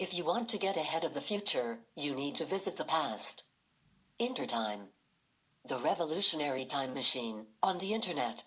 If you want to get ahead of the future, you need to visit the past. Intertime. The revolutionary time machine on the internet.